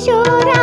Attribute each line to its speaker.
Speaker 1: কিশোরা